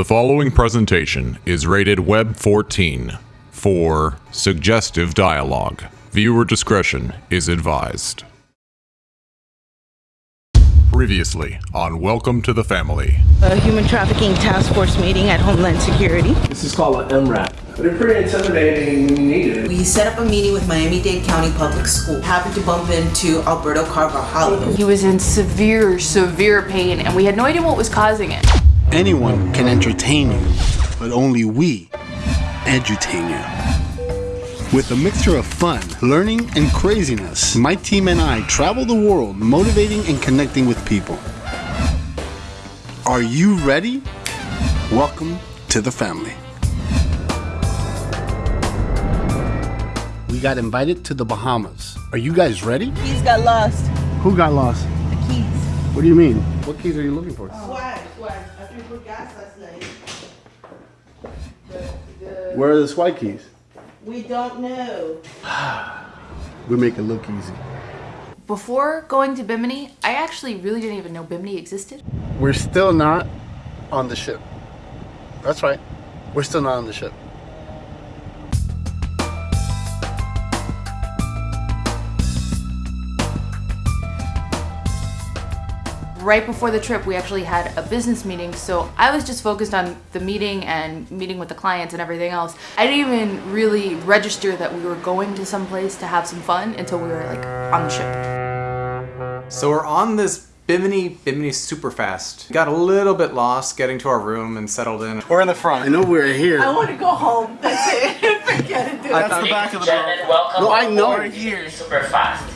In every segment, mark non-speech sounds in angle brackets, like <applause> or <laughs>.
The following presentation is rated Web 14 for suggestive dialogue. Viewer discretion is advised. Previously on Welcome to the Family. a human trafficking task force meeting at Homeland Security. This is called an MRAP. They're pretty intimidating when you need it. We set up a meeting with Miami-Dade County Public School. Happened to bump into Alberto Carvajal. He was in severe, severe pain, and we had no idea what was causing it. Anyone can entertain you, but only we edutain you. With a mixture of fun, learning, and craziness, my team and I travel the world motivating and connecting with people. Are you ready? Welcome to the family. We got invited to the Bahamas. Are you guys ready? Keys got lost. Who got lost? The keys. What do you mean? What keys are you looking for? Swag, swag. After we put gas last night. Where are the SWAT keys? We don't know. We make it look easy. Before going to Bimini, I actually really didn't even know Bimini existed. We're still not on the ship. That's right. We're still not on the ship. Right before the trip, we actually had a business meeting, so I was just focused on the meeting and meeting with the clients and everything else. I didn't even really register that we were going to some place to have some fun until we were like on the ship. So we're on this Bimini, Bimini super fast. Got a little bit lost getting to our room and settled in. We're in the front. I know we're here. I want to go home. <laughs> That's it. <laughs> Forget it, dude. That's the back of the boat. Welcome No, I know. aboard Bimini Super Fast.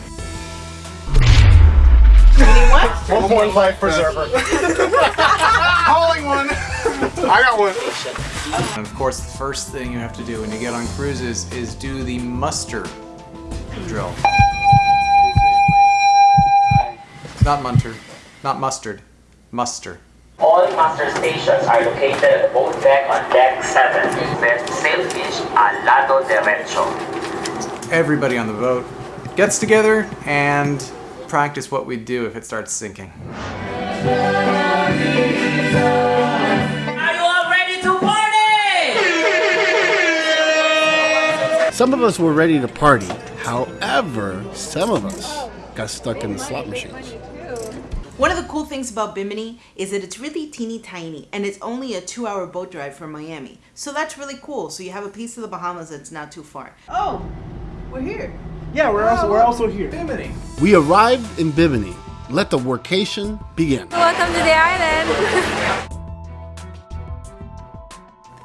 What? 1.5 preserver. <laughs> Calling one. I got one. And of course, the first thing you have to do when you get on cruises is do the muster drill. Not munter, not mustard, muster. All master stations are located at the boat deck on deck 7 with sailfish al lado derecho. Everybody on the boat gets together and practice what we do if it starts sinking. Are you all ready to party? Some of us were ready to party. However, some of us got stuck in the slot machines. One of the cool things about Bimini is that it's really teeny tiny and it's only a two hour boat drive from Miami. So that's really cool. So you have a piece of the Bahamas that's not too far. Oh, we're here. Yeah, we're also we're also here. Bimini. We arrived in Bimini. Let the workation begin. Welcome to the island. <laughs>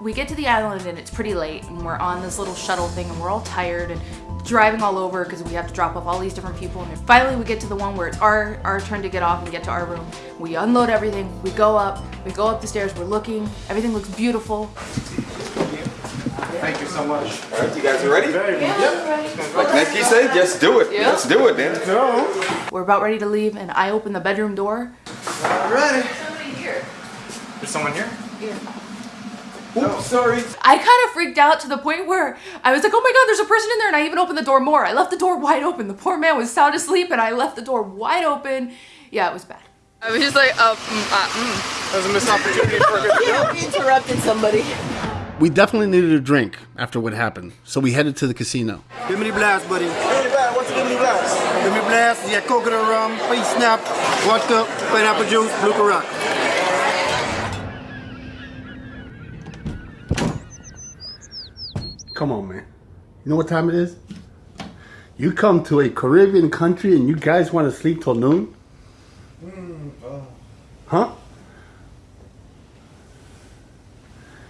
We get to the island and it's pretty late, and we're on this little shuttle thing, and we're all tired and driving all over because we have to drop off all these different people. And then finally, we get to the one where it's our our turn to get off and get to our room. We unload everything. We go up. We go up the stairs. We're looking. Everything looks beautiful. Thank you so much. All right, you guys are ready? Like Nike said, just do it. Let's do it then. We're about ready to leave, and I open the bedroom door. Ready? Somebody here. There's someone here? Yeah. Oops, sorry. I kind of freaked out to the point where I was like, oh my god, there's a person in there, and I even opened the door more. I left the door wide open. The poor man was sound asleep, and I left the door wide open. Yeah, it was bad. I was just like, oh, mm, uh, mm. That was a missed opportunity for a good <laughs> Yeah, we interrupted somebody. We definitely needed a drink after what happened, so we headed to the casino. Bimini Blast, buddy. Bimini Blast, what's Bimini Blast? Bimini Blast, Yeah, got coconut rum, face snap, vodka, pineapple juice, blue rock. Come on, man. You know what time it is? You come to a Caribbean country and you guys want to sleep till noon? Hmm, oh. Huh?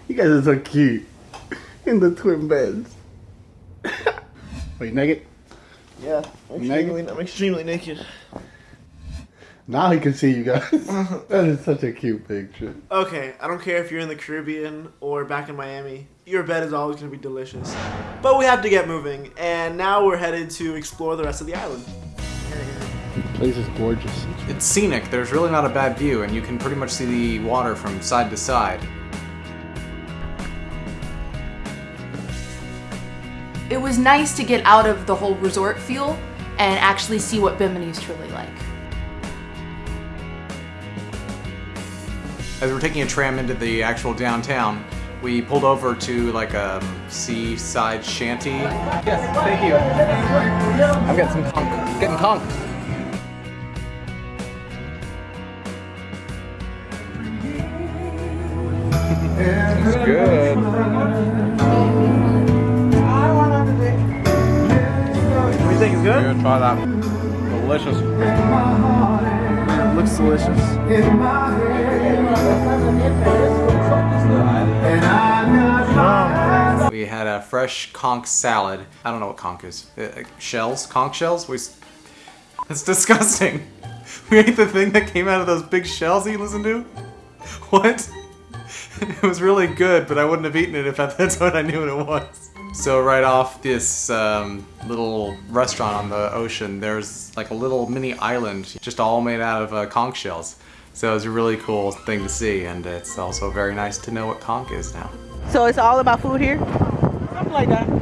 You guys are so cute. In the twin beds. Wait, naked? Yeah, I'm extremely, I'm extremely naked. Now he can see you guys. <laughs> that is such a cute picture. Okay, I don't care if you're in the Caribbean or back in Miami. Your bed is always going to be delicious. But we have to get moving, and now we're headed to explore the rest of the island. The place is gorgeous. It's scenic. There's really not a bad view, and you can pretty much see the water from side to side. It was nice to get out of the whole resort feel and actually see what Bimini is truly like. as we're taking a tram into the actual downtown, we pulled over to like a seaside shanty. Yes, thank you. I'm getting some conch. Getting conch. What do you think? It's good? Good, try that. Delicious. It looks delicious. We had a fresh conch salad. I don't know what conch is. Uh, uh, shells? Conch shells? We. s- That's disgusting. <laughs> We ate the thing that came out of those big shells that you listen to? What? <laughs> It was really good, but I wouldn't have eaten it if at that <laughs> time I knew what it was. So right off this um, little restaurant on the ocean, there's like a little mini island, just all made out of uh, conch shells. So it was a really cool thing to see, and it's also very nice to know what conch is now. So it's all about food here? Something like that.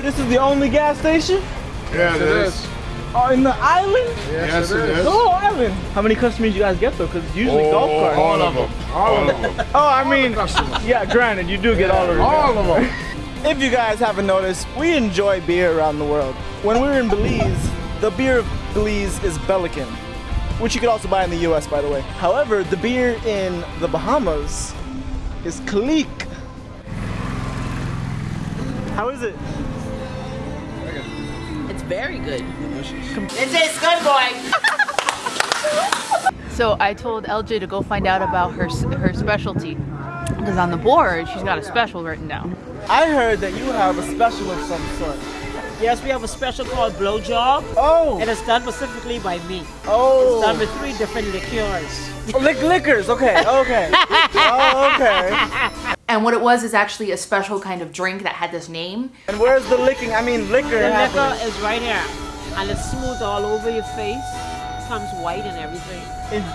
I this is the only gas station Yeah, it is. oh, in the island. Yes, it is. The whole island. How many customers you guys get though? Because usually oh, golf carts. All of them. All of them. <laughs> Oh, I mean, yeah, granted, you do get all of them. All of them. <laughs> If you guys haven't noticed, we enjoy beer around the world. When we were in Belize, the beer of Belize is Belikin, which you could also buy in the US, by the way. However, the beer in the Bahamas is Kalik. How is it? It's very good. It tastes good, boy. <laughs> So I told LJ to go find out about her her specialty. Because on the board, she's got a special written down. I heard that you have a special of some sort. Yes, we have a special called Blowjob. Oh! And it's done specifically by me. Oh! It's done with three different liqueurs. Oh, lick liquors, okay, okay. <laughs> oh, okay. And what it was is actually a special kind of drink that had this name. And where's the licking? I mean, liquor The liquor is right here. And it's smooth all over your face. It Comes white and everything.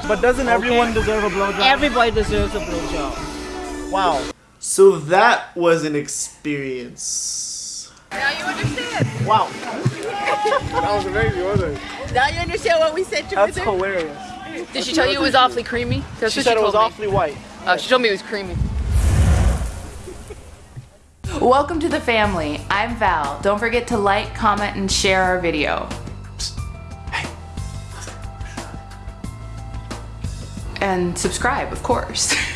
But doesn't everyone deserve a blowjob? Everybody deserves a blowjob. Wow. So that was an experience. Now you understand. Wow. <laughs> that was amazing, wasn't it? Now you understand what we said to That's her? hilarious. Did she tell you it was awfully creamy? That's She what said it was me. awfully white. Oh, she told me it was creamy. Welcome to the family. I'm Val. Don't forget to like, comment, and share our video. And subscribe, of course. <laughs>